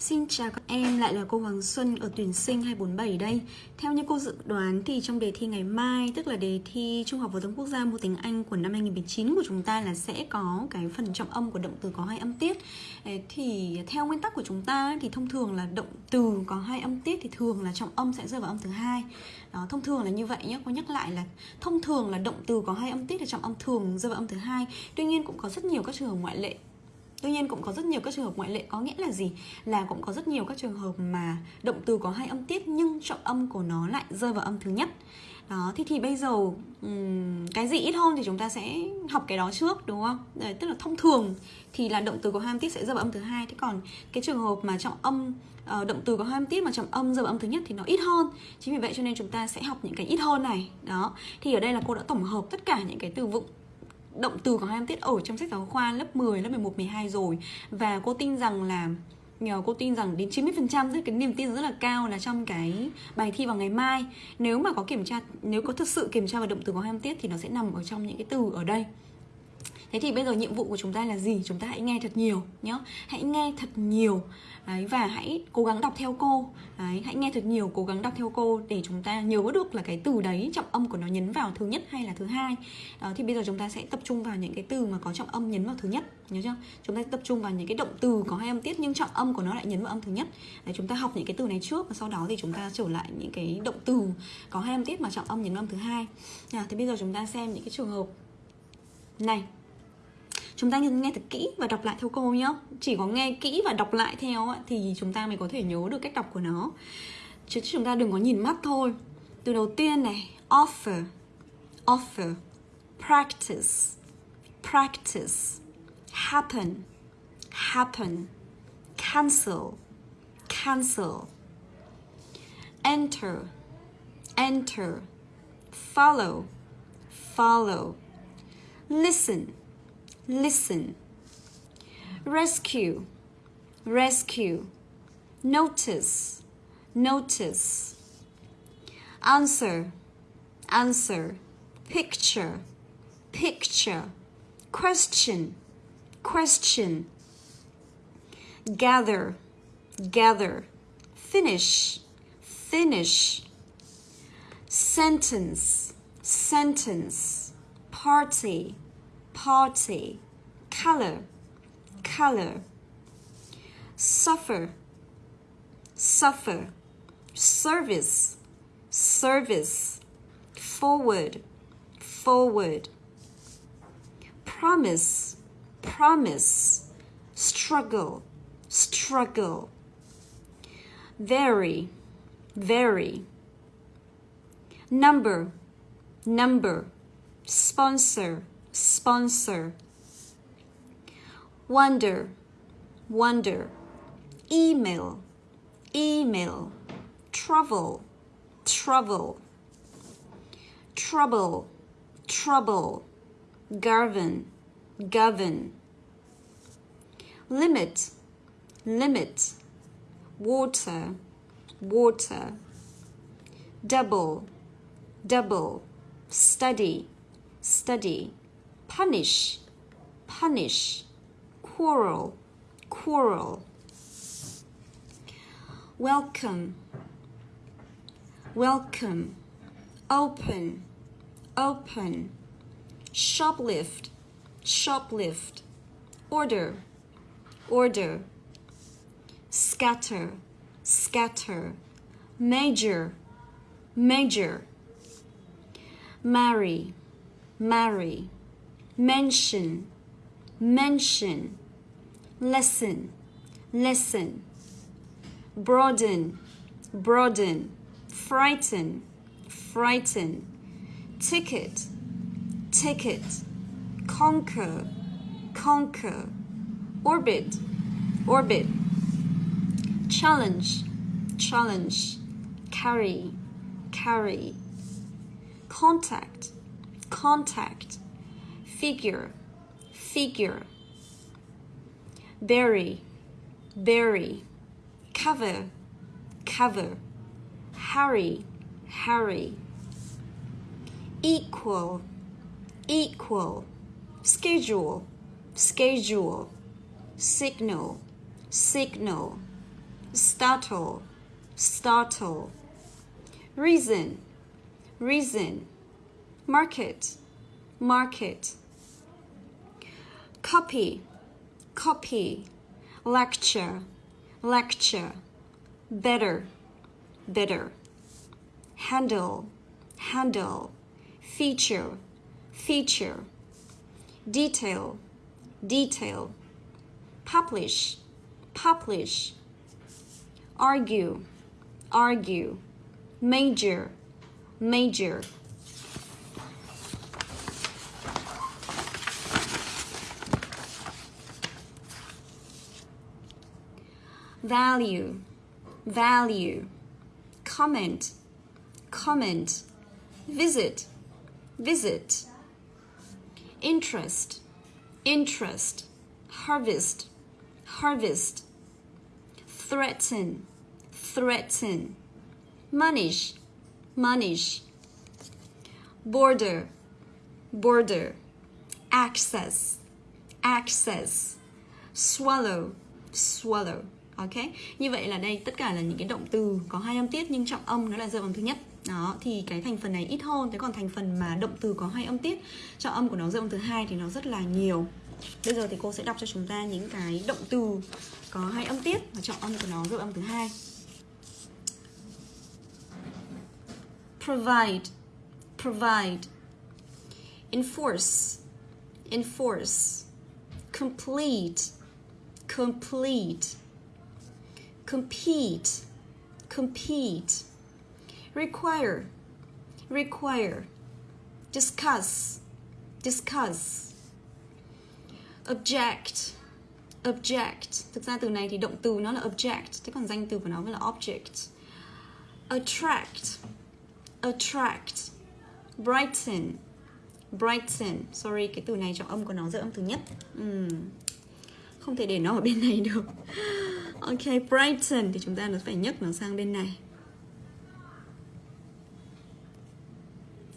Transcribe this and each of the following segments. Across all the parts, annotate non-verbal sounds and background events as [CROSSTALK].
Xin chào các em, lại là cô Hoàng Xuân ở tuyển sinh 247 đây. Theo như cô dự đoán thì trong đề thi ngày mai Tức là đề thi Trung học phổ thông quốc gia môn tiếng Anh của năm 2019 của chúng ta là sẽ có cái phần trọng âm của động từ có hai âm tiết. Thì theo nguyên tắc của chúng ta thì thông thường là động từ có hai âm tiết thì thường là trọng âm sẽ rơi vào âm thứ hai. Đó, Thông thường là như vậy nhé, cô nhắc lại là thông thường là động từ có hai âm tiết thì trọng âm thường rơi vào âm thứ hai. Tuy nhiên cũng có rất nhiều các trường ngoại lệ Tuy nhiên cũng có rất nhiều các trường hợp ngoại lệ có nghĩa là gì? Là cũng có rất nhiều các trường hợp mà động từ có hai âm tiết nhưng trọng âm của nó lại rơi vào âm thứ nhất. Đó, thì thì bây giờ um, cái gì ít hơn thì chúng ta sẽ học cái đó trước đúng không? Đấy, tức là thông thường thì là động từ có hai âm tiết sẽ rơi vào âm thứ hai. Thế còn cái trường hợp mà trọng âm uh, động từ có hai âm tiết mà trọng âm rơi vào âm thứ nhất thì nó ít hơn. Chính vì vậy cho nên chúng ta sẽ học những cái ít hơn này. Đó. Thì ở đây là cô đã tổng hợp tất cả những cái từ vựng động từ có hai tiết ở trong sách giáo khoa lớp 10, lớp 11, 12 rồi. Và cô tin rằng là nhờ cô tin rằng đến 90% tức cái niềm tin rất là cao là trong cái bài thi vào ngày mai. Nếu mà có kiểm tra nếu có thực sự kiểm tra vào động từ có hai tiết thì nó sẽ nằm ở trong những cái từ ở đây. Thế thì bây giờ nhiệm vụ của chúng ta là gì? Chúng ta hãy nghe thật nhiều nhé Hãy nghe thật nhiều. Đấy, và hãy cố gắng đọc theo cô. Đấy, hãy nghe thật nhiều cố gắng đọc theo cô để chúng ta nhớ được là cái từ đấy trọng âm của nó nhấn vào thứ nhất hay là thứ hai. Đó, thì bây giờ chúng ta sẽ tập trung vào những cái từ mà có trọng âm nhấn vào thứ nhất nhớ chưa? Chúng ta tập trung vào những cái động từ có hai âm tiết nhưng trọng âm của nó lại nhấn vào âm thứ nhất. Đấy, chúng ta học những cái từ này trước và sau đó thì chúng ta trở lại những cái động từ có hai âm tiết mà trọng âm nhấn vào âm thứ hai. À, thì bây giờ chúng ta xem những cái trường hợp này chúng ta nghe thật kỹ và đọc lại theo cô nhé chỉ có nghe kỹ và đọc lại theo thì chúng ta mới có thể nhớ được cách đọc của nó. Chứ chúng ta đừng có nhìn mắt thôi. Từ đầu tiên này, offer offer, practice practice, happen happen, cancel cancel, enter enter, follow follow, listen listen. Rescue, rescue. Notice, notice. Answer, answer. Picture, picture. Question, question. Gather, gather. Finish, finish. Sentence, sentence. Party, party, color, color, suffer, suffer, service, service, forward, forward, promise, promise, struggle, struggle, very, very, number, number, sponsor, sponsor. Wonder wonder. Email email. Trouble trouble. Trouble trouble. Govern govern limit limit. Water water. Double double. Study study punish, punish, quarrel, quarrel. Welcome, welcome, open, open, shoplift, shoplift, order, order, scatter, scatter, major, major, marry, marry mention, mention, lesson, lesson, broaden, broaden, frighten, frighten, ticket, ticket, conquer, conquer, orbit, orbit, challenge, challenge, carry, carry, contact, contact, figure, figure. Bury, bury. Cover, cover. Hurry, hurry. Equal, equal. Schedule, schedule. Signal, signal. startle, startle. Reason, reason. Market, market. Copy, copy. Lecture, lecture. Better, better. Handle, handle. Feature, feature. Detail, detail. Publish, publish argue, argue, major, major. Value, value, comment, comment, visit, visit, interest, interest, harvest, harvest, threaten, threaten, manish, manish, border, border, access, access, swallow, swallow. Ok, như vậy là đây tất cả là những cái động từ có hai âm tiết nhưng trọng âm nó là rơi bằng thứ nhất. Đó, thì cái thành phần này ít hơn Thế còn thành phần mà động từ có hai âm tiết. Trọng âm của nó rơi bằng thứ hai thì nó rất là nhiều. Bây giờ thì cô sẽ đọc cho chúng ta những cái động từ có hai âm tiết và trọng âm của nó rơi âm thứ hai. Provide provide enforce enforce complete complete compete compete, require require, discuss discuss, object object. Thực ra từ này thì động từ nó là object, thế còn danh từ của nó mới là object. Attract attract, brighten brighten. Sorry, cái từ này trọng âm của nó rơi âm thứ nhất. Uhm. không thể để nó ở bên này được ok brighten thì chúng ta nó phải nhấc nó sang bên này.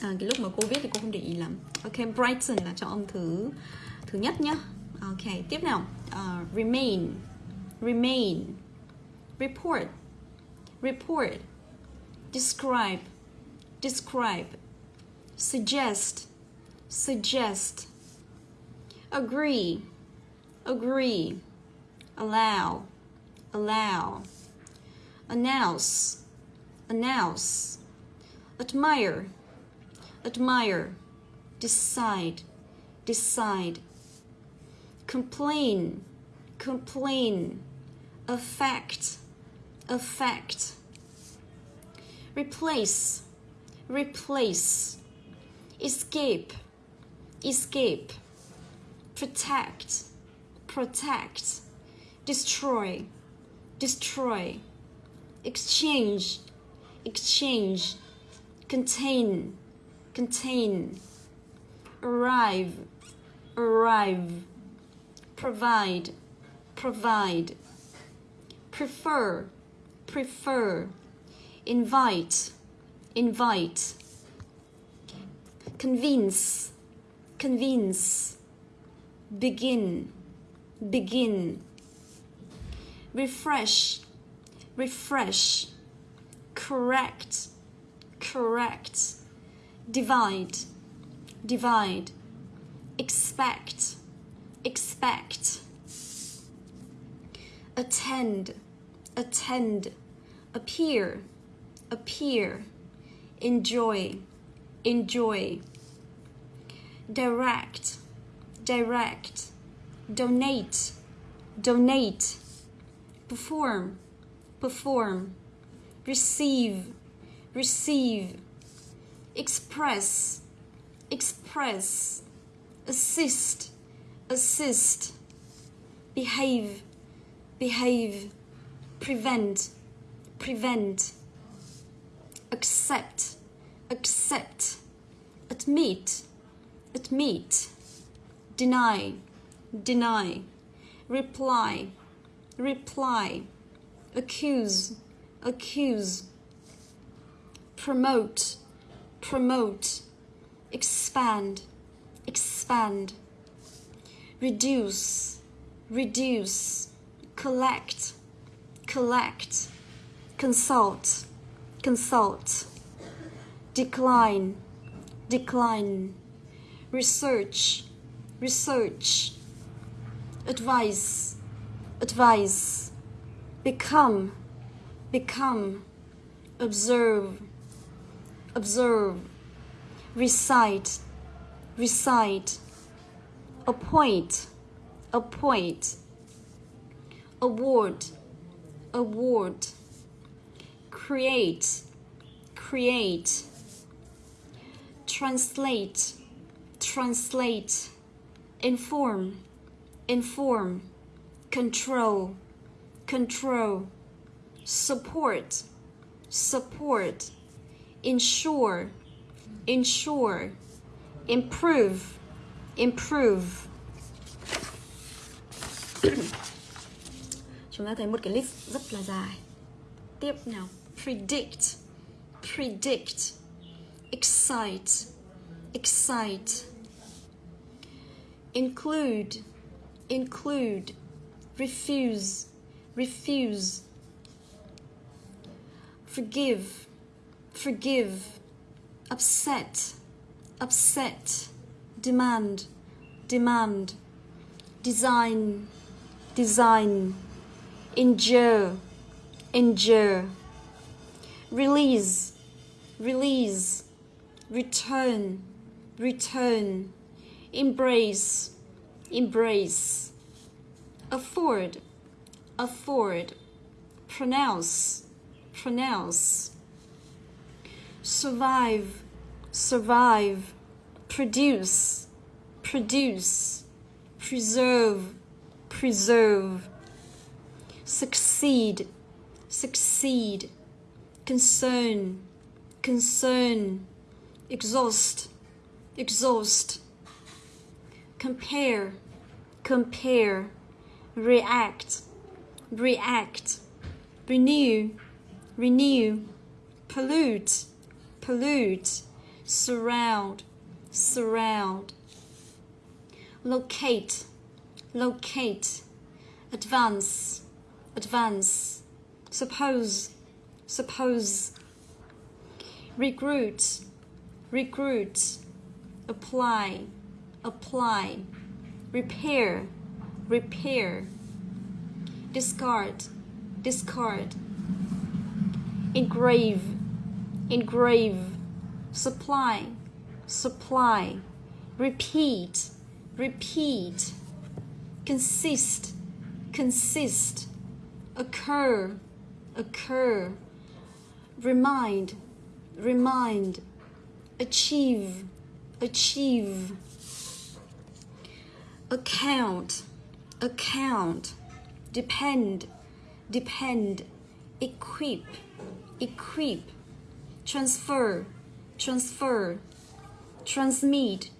À, cái lúc mà cô viết thì cô không để ý lắm. Ok brighten là cho âm thứ thứ nhất nhá. Ok tiếp nào. Uh, remain remain report report describe describe, suggest, suggest, agree, agree, allow, allow, announce, announce, admire, admire, decide, decide, complain, complain, affect, affect, replace, replace, escape, escape, protect, protect, destroy, destroy, exchange, exchange, contain, contain, arrive, arrive, provide, provide, prefer, prefer, invite, invite, convince, convince, begin, begin, refresh, refresh, correct, correct, divide, divide, expect, expect, attend, attend, appear, appear. Enjoy, enjoy. Direct, direct. Donate, donate. Perform, perform. Receive, receive. Express, express. Assist, assist. Behave, behave. Prevent, prevent accept, accept, admit, admit, deny, deny, reply, reply, accuse, accuse, promote, promote, expand, expand, reduce, reduce, collect, collect, consult, consult, decline, decline, research, research, advice, advice, become, become, observe, observe, recite, recite, appoint, appoint, award, award, create, create, translate, translate, inform, inform, control, control, support, support, ensure, ensure, improve, improve. [COUGHS] Chúng ta thấy một cái list rất là dài. Tiếp nào, predict, predict, excite, excite, include, include, refuse, refuse, forgive, forgive, upset, upset, demand, demand, design, design, endure, endure, release, release, return, return, embrace, embrace, afford, afford, pronounce, pronounce, survive, survive, produce, produce, preserve, preserve, succeed, succeed, concern, concern, exhaust, exhaust, compare, compare, react, react, renew, renew, pollute, pollute, surround, surround, locate, locate, advance, advance, suppose, suppose, recruit, recruit, apply, apply, repair, repair, discard, discard, engrave, engrave, supply, supply, repeat, repeat, consist, consist, occur, occur, remind, remind, achieve, achieve, account, account, depend, depend, equip, equip, transfer, transfer, transmit,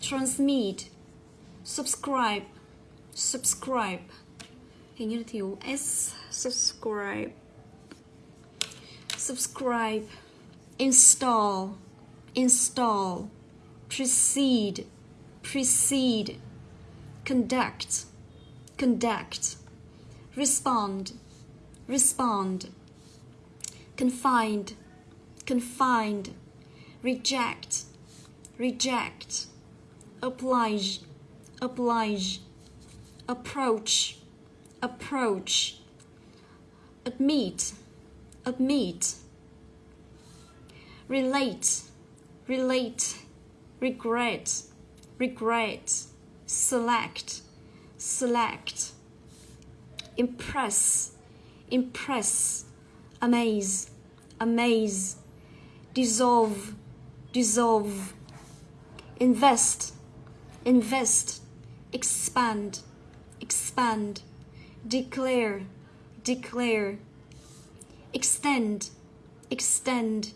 transmit, subscribe, subscribe. Hình như là thiếu S, subscribe, subscribe, install, install, precede, precede, conduct, conduct, respond, respond, confined, confined, reject, reject, oblige, oblige, approach, approach, admit, admit, relate, relate, regret, regret, select, select, impress, impress, amaze, amaze, dissolve, dissolve, invest, invest, expand, expand, declare, declare, extend, extend,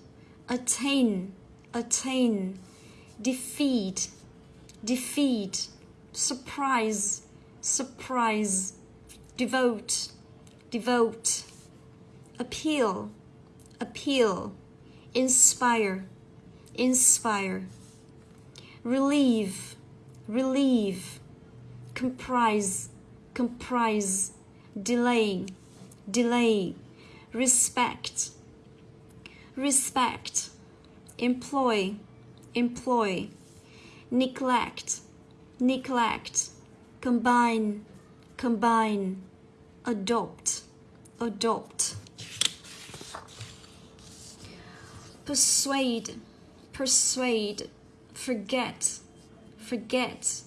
attain, attain, defeat, defeat, surprise, surprise, devote, devote, appeal, appeal, inspire, inspire, relieve, relieve, comprise, comprise, delay, delay, respect, respect, employ, employ, neglect, neglect, combine, combine, adopt, adopt. Persuade, persuade, forget, forget,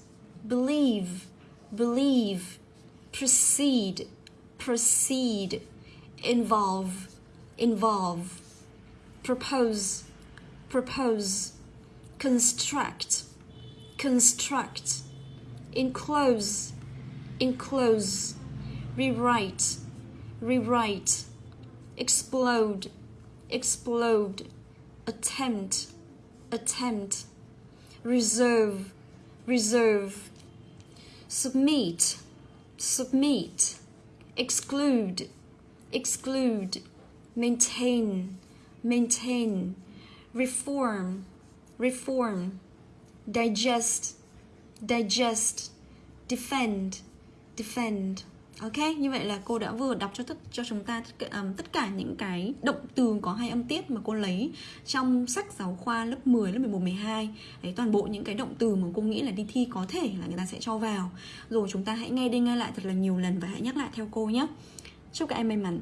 believe, believe, proceed, proceed, involve, involve, propose, propose, construct, construct, enclose, enclose, rewrite, rewrite, explode, explode, attempt, attempt, reserve, reserve, submit, submit, exclude, exclude, maintain, maintain, reform, reform, digest, digest, defend, defend. Ok, như vậy là cô đã vừa đọc cho tất cho chúng ta tất cả, um, tất cả những cái động từ có hai âm tiết mà cô lấy trong sách giáo khoa lớp 10, lớp 11, 12. Đấy, toàn bộ những cái động từ mà cô nghĩ là đi thi có thể là người ta sẽ cho vào. Rồi chúng ta hãy nghe đi nghe lại thật là nhiều lần và hãy nhắc lại theo cô nhé. Chúc các em may mắn.